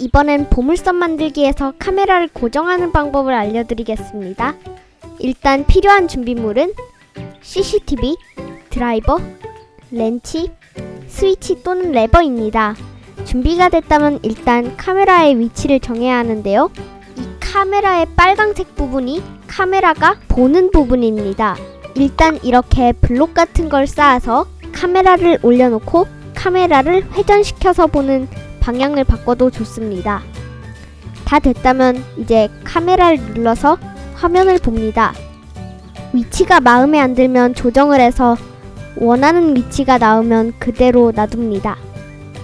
이번엔 보물섬 만들기에서 카메라를 고정하는 방법을 알려드리겠습니다. 일단 필요한 준비물은 CCTV, 드라이버, 렌치, 스위치 또는 레버입니다. 준비가 됐다면 일단 카메라의 위치를 정해야 하는데요. 이 카메라의 빨강색 부분이 카메라가 보는 부분입니다. 일단 이렇게 블록 같은 걸 쌓아서 카메라를 올려놓고 카메라를 회전시켜서 보는 방향을 바꿔도 좋습니다. 다 됐다면 이제 카메라를 눌러서 화면을 봅니다. 위치가 마음에 안 들면 조정을 해서 원하는 위치가 나오면 그대로 놔둡니다.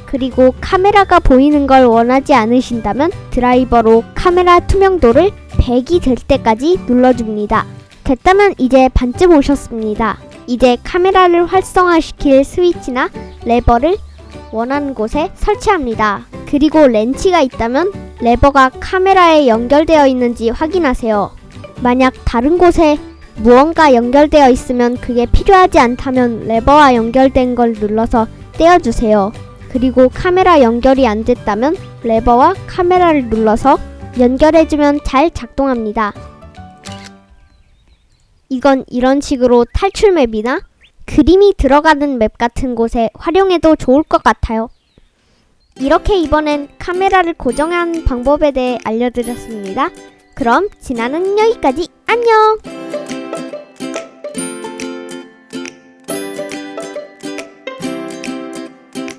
그리고 카메라가 보이는 걸 원하지 않으신다면 드라이버로 카메라 투명도를 100이 될 때까지 눌러줍니다. 됐다면 이제 반쯤 오셨습니다. 이제 카메라를 활성화시킬 스위치나 레버를 원하는 곳에 설치합니다. 그리고 렌치가 있다면 레버가 카메라에 연결되어 있는지 확인하세요. 만약 다른 곳에 무언가 연결되어 있으면 그게 필요하지 않다면 레버와 연결된 걸 눌러서 떼어주세요. 그리고 카메라 연결이 안 됐다면 레버와 카메라를 눌러서 연결해주면 잘 작동합니다. 이건 이런 식으로 탈출 맵이나 그림이 들어가는 맵 같은 곳에 활용해도 좋을 것 같아요. 이렇게 이번엔 카메라를 고정하는 방법에 대해 알려드렸습니다. 그럼 지나는 여기까지 안녕!